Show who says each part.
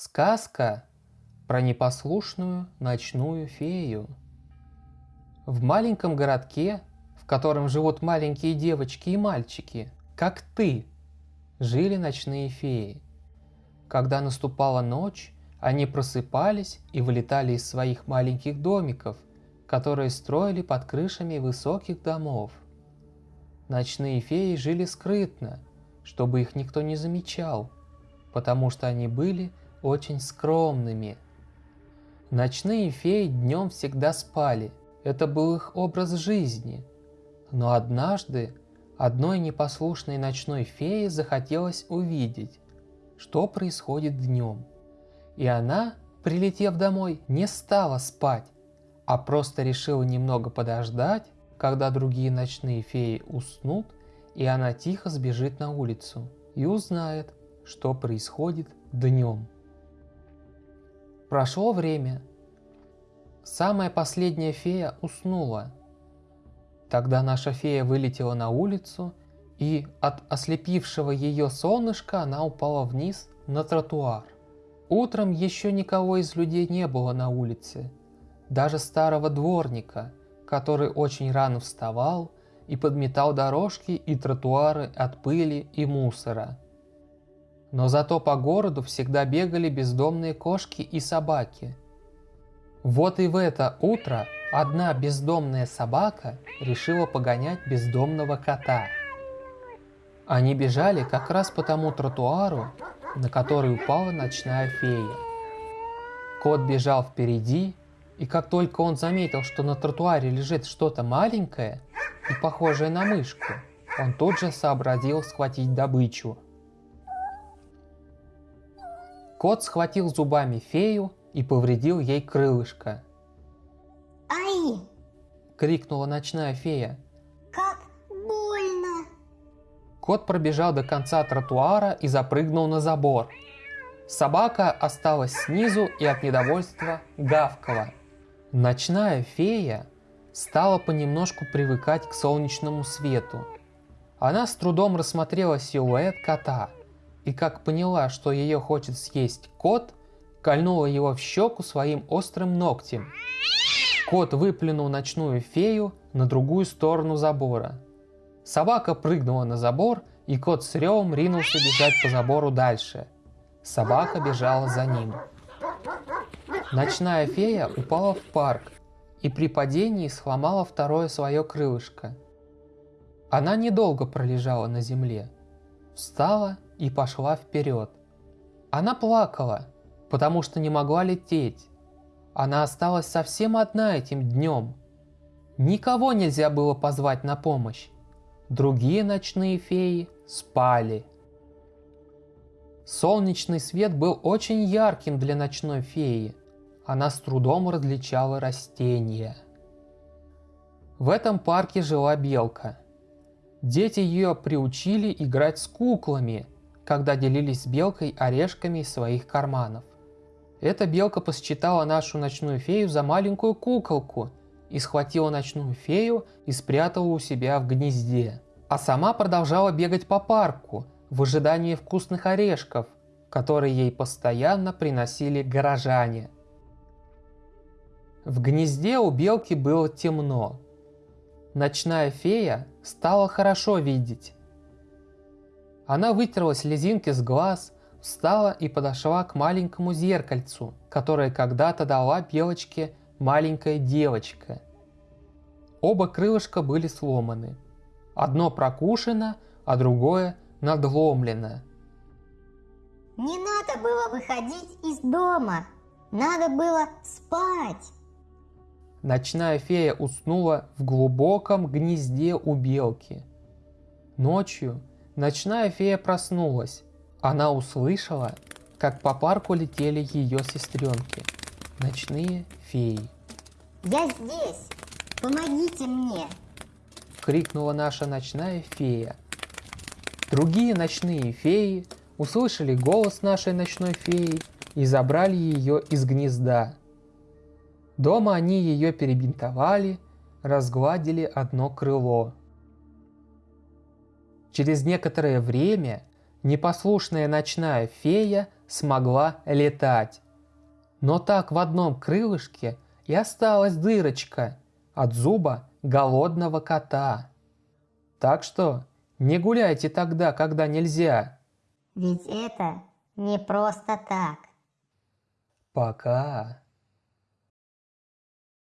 Speaker 1: Сказка про непослушную ночную фею. В маленьком городке, в котором живут маленькие девочки и мальчики, как ты, жили ночные феи. Когда наступала ночь, они просыпались и вылетали из своих маленьких домиков, которые строили под крышами высоких домов. Ночные феи жили скрытно, чтобы их никто не замечал, потому что они были очень скромными. Ночные феи днем всегда спали, это был их образ жизни. Но однажды одной непослушной ночной фее захотелось увидеть, что происходит днем. И она, прилетев домой, не стала спать, а просто решила немного подождать, когда другие ночные феи уснут, и она тихо сбежит на улицу и узнает, что происходит днем. Прошло время. Самая последняя фея уснула. Тогда наша фея вылетела на улицу, и от ослепившего ее солнышка она упала вниз на тротуар. Утром еще никого из людей не было на улице. Даже старого дворника, который очень рано вставал и подметал дорожки и тротуары от пыли и мусора – но зато по городу всегда бегали бездомные кошки и собаки. Вот и в это утро одна бездомная собака решила погонять бездомного кота. Они бежали как раз по тому тротуару, на который упала ночная фея. Кот бежал впереди, и как только он заметил, что на тротуаре лежит что-то маленькое и похожее на мышку, он тут же сообразил схватить добычу – Кот схватил зубами фею и повредил ей крылышко.
Speaker 2: «Ай!»
Speaker 1: — крикнула ночная фея.
Speaker 2: «Как больно!»
Speaker 1: Кот пробежал до конца тротуара и запрыгнул на забор. Собака осталась снизу и от недовольства гавкала. Ночная фея стала понемножку привыкать к солнечному свету. Она с трудом рассмотрела силуэт кота – и как поняла, что ее хочет съесть кот, кольнула его в щеку своим острым ногтем. Кот выплюнул ночную фею на другую сторону забора. Собака прыгнула на забор, и кот с ревом ринулся бежать по забору дальше. Собака бежала за ним. Ночная фея упала в парк и при падении сломала второе свое крылышко. Она недолго пролежала на земле. Встала и пошла вперед. Она плакала, потому что не могла лететь. Она осталась совсем одна этим днем. Никого нельзя было позвать на помощь. Другие ночные феи спали. Солнечный свет был очень ярким для ночной феи. Она с трудом различала растения. В этом парке жила белка. Дети ее приучили играть с куклами – когда делились с белкой орешками из своих карманов. Эта белка посчитала нашу ночную фею за маленькую куколку и схватила ночную фею и спрятала у себя в гнезде. А сама продолжала бегать по парку в ожидании вкусных орешков, которые ей постоянно приносили горожане. В гнезде у белки было темно. Ночная фея стала хорошо видеть она вытерла слезинки с глаз, встала и подошла к маленькому зеркальцу, которое когда-то дала белочке маленькая девочка. Оба крылышка были сломаны. Одно прокушено, а другое надломлено.
Speaker 2: Не надо было выходить из дома, надо было спать.
Speaker 1: Ночная фея уснула в глубоком гнезде у белки. Ночью Ночная фея проснулась. Она услышала, как по парку летели ее сестренки. Ночные феи.
Speaker 2: «Я здесь! Помогите мне!»
Speaker 1: Крикнула наша ночная фея. Другие ночные феи услышали голос нашей ночной феи и забрали ее из гнезда. Дома они ее перебинтовали, разгладили одно крыло – Через некоторое время непослушная ночная фея смогла летать. Но так в одном крылышке и осталась дырочка от зуба голодного кота. Так что не гуляйте тогда, когда нельзя.
Speaker 2: Ведь это не просто так.
Speaker 1: Пока.